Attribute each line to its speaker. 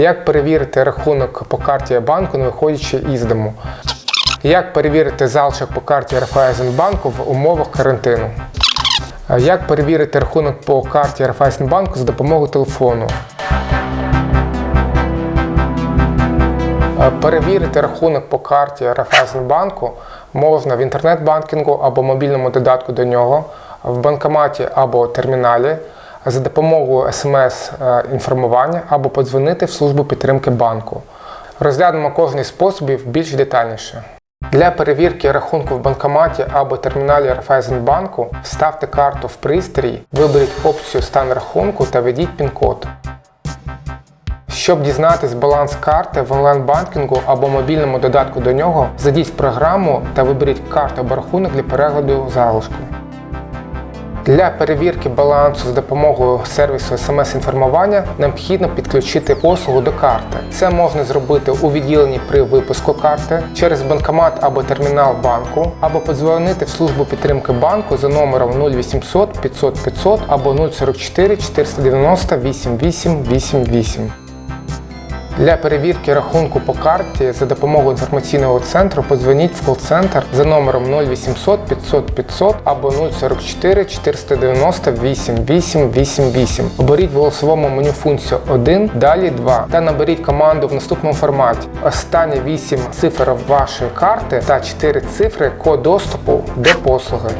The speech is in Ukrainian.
Speaker 1: Як перевірити рахунок по карті банку, не виходячи із дому? Як перевірити залишок по карті Райфайзенбанку в умовах карантину? Як перевірити рахунок по карті Райфайзенбанку за допомогою телефону? Перевірити рахунок по карті Райфайзенбанку можна в інтернет-банкінгу або мобільному додатку до нього, в банкоматі або терміналі за допомогою смс-інформування або подзвонити в службу підтримки банку. Розглянемо кожний з способів більш детальніше. Для перевірки рахунку в банкоматі або терміналі Райфайзенбанку вставте карту в пристрій, виберіть опцію Стан рахунку та введіть пін-код. Щоб дізнатись баланс карти в онлайн-банкінгу або мобільному додатку до нього, зайдіть в програму та виберіть карту або рахунок для перегляду залишку. Для перевірки балансу з допомогою сервісу смс-інформування необхідно підключити послугу до карти. Це можна зробити у відділенні при випуску карти через банкомат або термінал банку, або подзвонити в службу підтримки банку за номером 0800 500 500 або 044 490 8888. Для перевірки рахунку по карті за допомогою інформаційного центру подзвоніть в кол-центр за номером 0800 500 500 або 044 490 8888. Оберіть в голосовому меню функцію 1, далі 2 та наберіть команду в наступному форматі. Останні 8 цифр вашої карти та 4 цифри код доступу до послуги.